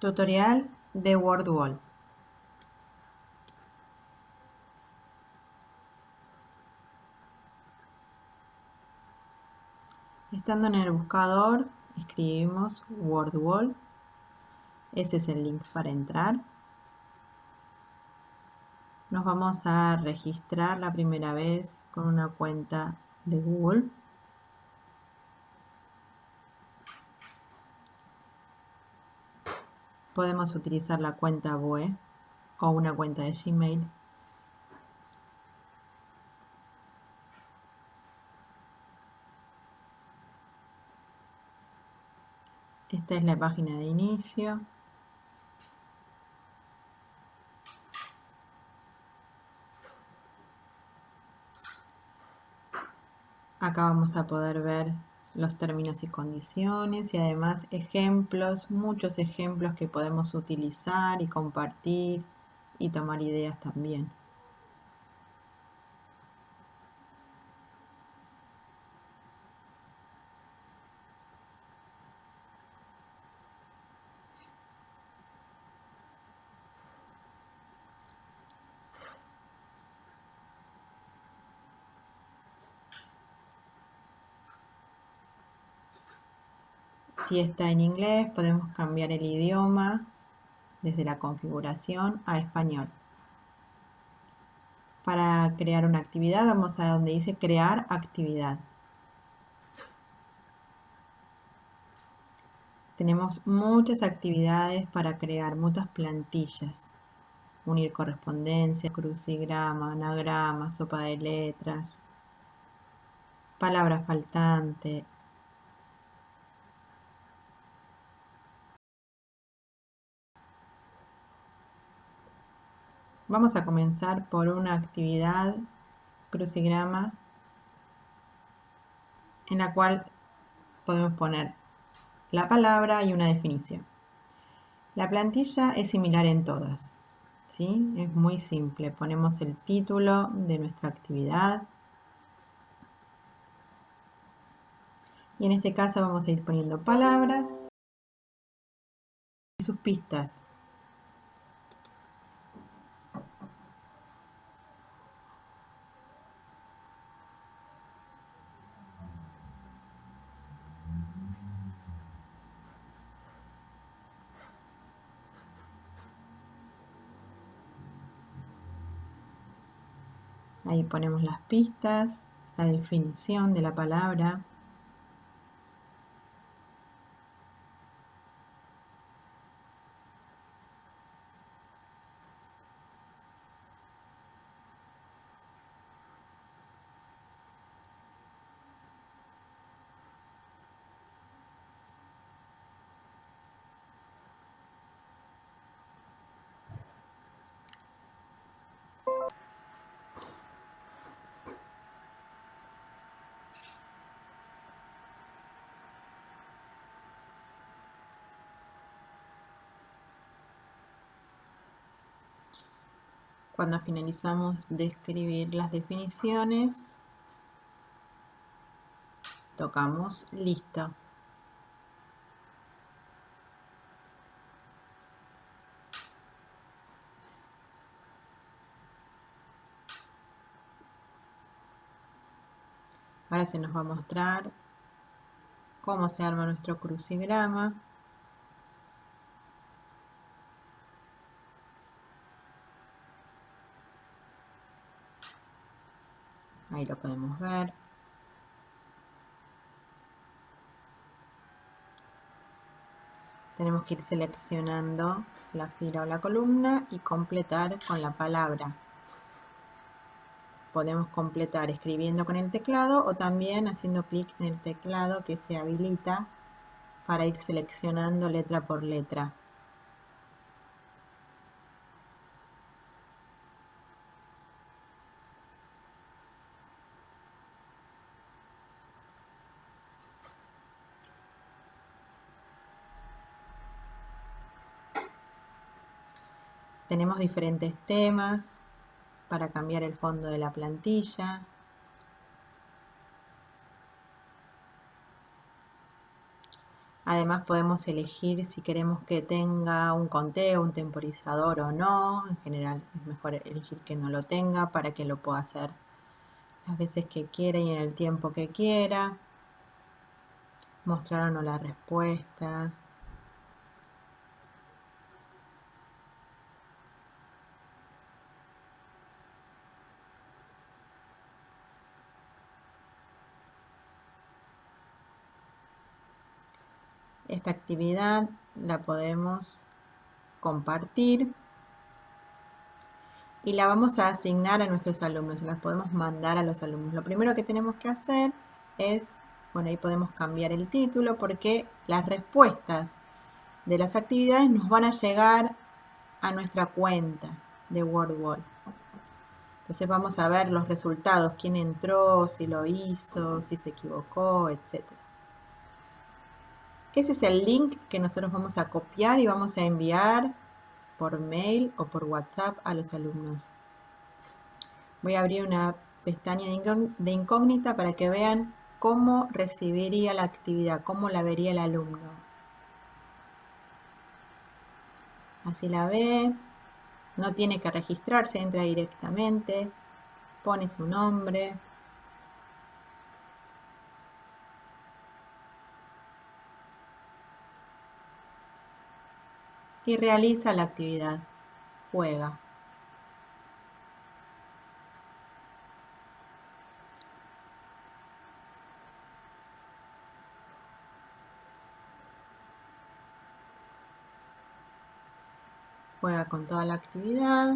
Tutorial de WordWall. Estando en el buscador, escribimos WordWall. Ese es el link para entrar. Nos vamos a registrar la primera vez con una cuenta de Google. Podemos utilizar la cuenta BOE o una cuenta de Gmail. Esta es la página de inicio. Acá vamos a poder ver los términos y condiciones y además ejemplos, muchos ejemplos que podemos utilizar y compartir y tomar ideas también. Si está en inglés, podemos cambiar el idioma desde la configuración a español. Para crear una actividad, vamos a donde dice crear actividad. Tenemos muchas actividades para crear, muchas plantillas. Unir correspondencia, crucigrama, anagrama, sopa de letras, palabra faltante, Vamos a comenzar por una actividad crucigrama en la cual podemos poner la palabra y una definición. La plantilla es similar en todas, ¿sí? Es muy simple. Ponemos el título de nuestra actividad. Y en este caso vamos a ir poniendo palabras y sus pistas. Ahí ponemos las pistas, la definición de la palabra. Cuando finalizamos de escribir las definiciones, tocamos listo. Ahora se nos va a mostrar cómo se arma nuestro crucigrama. Ahí lo podemos ver. Tenemos que ir seleccionando la fila o la columna y completar con la palabra. Podemos completar escribiendo con el teclado o también haciendo clic en el teclado que se habilita para ir seleccionando letra por letra. Tenemos diferentes temas para cambiar el fondo de la plantilla. Además podemos elegir si queremos que tenga un conteo, un temporizador o no. En general es mejor elegir que no lo tenga para que lo pueda hacer las veces que quiera y en el tiempo que quiera. Mostrar o no la respuesta. Esta actividad la podemos compartir y la vamos a asignar a nuestros alumnos, las podemos mandar a los alumnos. Lo primero que tenemos que hacer es, bueno, ahí podemos cambiar el título porque las respuestas de las actividades nos van a llegar a nuestra cuenta de WordWall. Entonces vamos a ver los resultados, quién entró, si lo hizo, si se equivocó, etcétera. Ese es el link que nosotros vamos a copiar y vamos a enviar por mail o por WhatsApp a los alumnos. Voy a abrir una pestaña de incógnita para que vean cómo recibiría la actividad, cómo la vería el alumno. Así la ve, no tiene que registrarse, entra directamente, pone su nombre, y realiza la actividad. Juega. Juega con toda la actividad.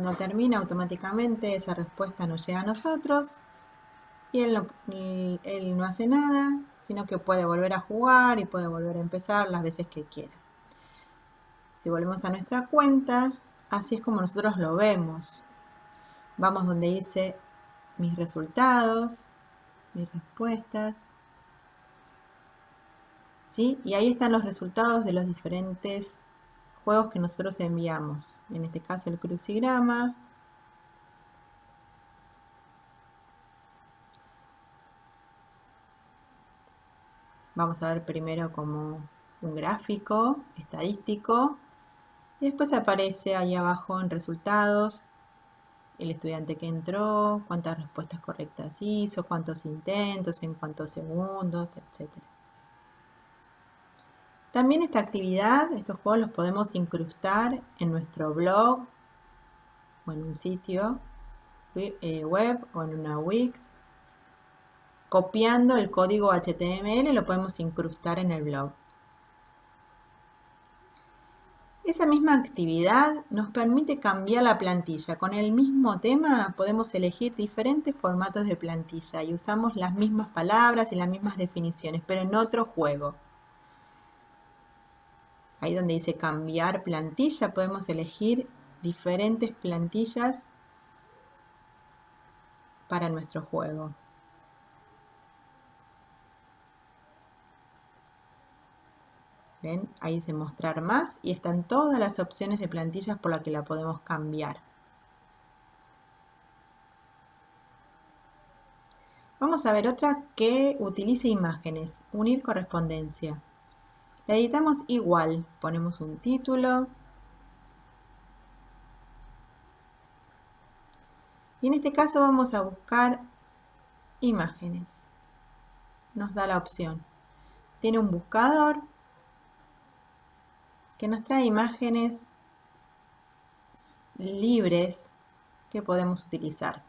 Cuando termina automáticamente esa respuesta nos llega a nosotros y él no, hace nada, sino que puede volver a jugar y puede volver a empezar las veces que quiera. Si volvemos a nuestra cuenta, así es como nosotros lo vemos. Vamos donde dice mis resultados, mis respuestas. ¿Sí? Y ahí están los resultados de los diferentes juegos que nosotros enviamos. En este caso el crucigrama. Vamos a ver primero como un gráfico estadístico. Y después aparece ahí abajo en resultados el estudiante que entró, cuántas respuestas correctas hizo, cuántos intentos, en cuántos segundos, etcétera. También esta actividad, estos juegos los podemos incrustar en nuestro blog o en un sitio eh, web o en una Wix. Copiando el código HTML lo podemos incrustar en el blog. Esa misma actividad nos permite cambiar la plantilla. Con el mismo tema podemos elegir diferentes formatos de plantilla y usamos las mismas palabras y las mismas definiciones, pero en otro juego. Ahí donde dice cambiar plantilla, podemos elegir diferentes plantillas para nuestro juego. ¿Ven? Ahí dice mostrar más y están todas las opciones de plantillas por las que la podemos cambiar. Vamos a ver otra que utilice imágenes, unir correspondencia. La editamos igual, ponemos un título. Y en este caso vamos a buscar imágenes. Nos da la opción. Tiene un buscador que nos trae imágenes libres que podemos utilizar.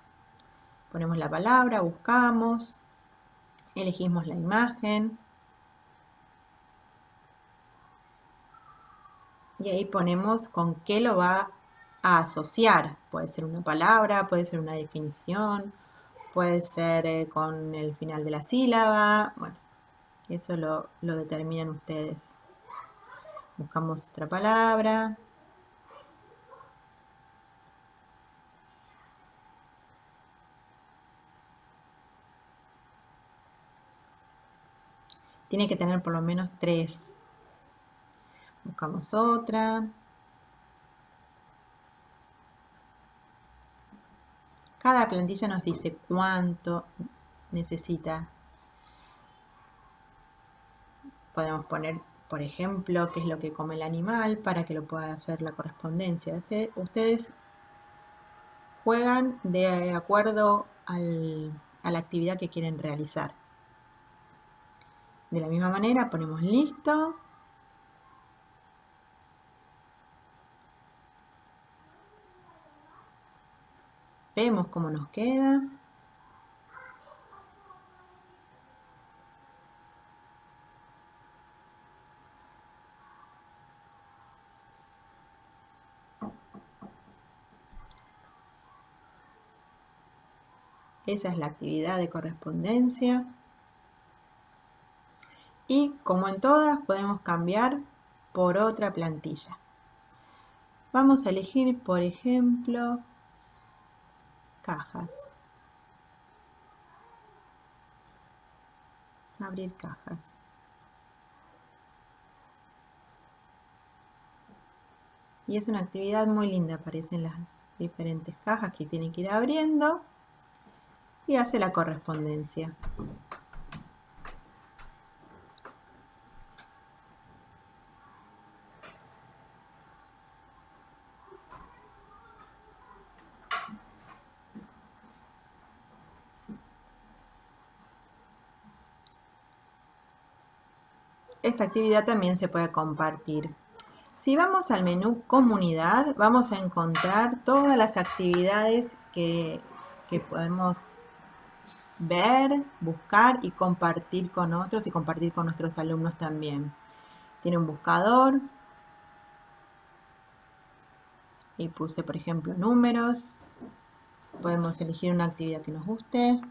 Ponemos la palabra, buscamos, elegimos la imagen, y ahí ponemos con qué lo va a asociar. Puede ser una palabra, puede ser una definición, puede ser eh, con el final de la sílaba. Bueno, eso lo, lo determinan ustedes. Buscamos otra palabra. Tiene que tener por lo menos tres Buscamos otra. Cada plantilla nos dice cuánto necesita. Podemos poner, por ejemplo, qué es lo que come el animal para que lo pueda hacer la correspondencia. Ustedes juegan de acuerdo a la actividad que quieren realizar. De la misma manera ponemos listo. Vemos cómo nos queda. Esa es la actividad de correspondencia. Y como en todas podemos cambiar por otra plantilla. Vamos a elegir, por ejemplo, cajas. Abrir cajas. Y es una actividad muy linda, aparecen las diferentes cajas que tienen que ir abriendo y hace la correspondencia. Esta actividad también se puede compartir. Si vamos al menú comunidad, vamos a encontrar todas las actividades que, que podemos ver, buscar y compartir con otros y compartir con nuestros alumnos también. Tiene un buscador. Y puse, por ejemplo, números. Podemos elegir una actividad que nos guste.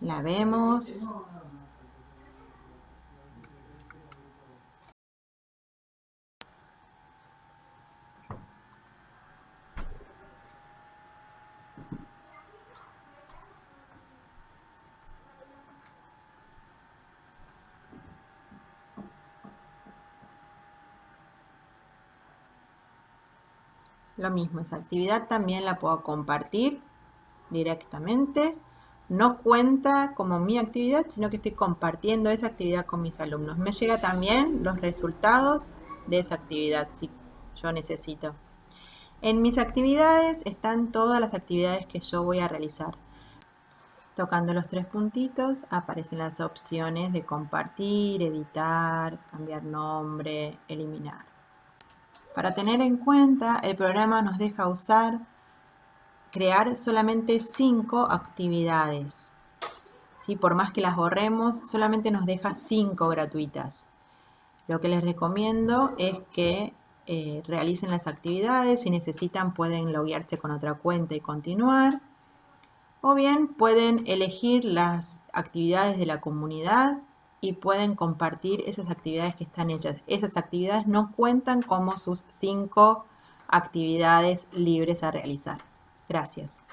La vemos. Lo mismo, esa actividad también la puedo compartir directamente no cuenta como mi actividad, sino que estoy compartiendo esa actividad con mis alumnos. Me llega también los resultados de esa actividad, si yo necesito. En mis actividades están todas las actividades que yo voy a realizar. Tocando los tres puntitos aparecen las opciones de compartir, editar, cambiar nombre, eliminar. Para tener en cuenta, el programa nos deja usar crear solamente cinco actividades. ¿Sí? Por más que las borremos, solamente nos deja cinco gratuitas. Lo que les recomiendo es que eh, realicen las actividades. Si necesitan pueden loguearse con otra cuenta y continuar. O bien pueden elegir las actividades de la comunidad y pueden compartir esas actividades que están hechas. Esas actividades no cuentan como sus cinco actividades libres a realizar. Gracias.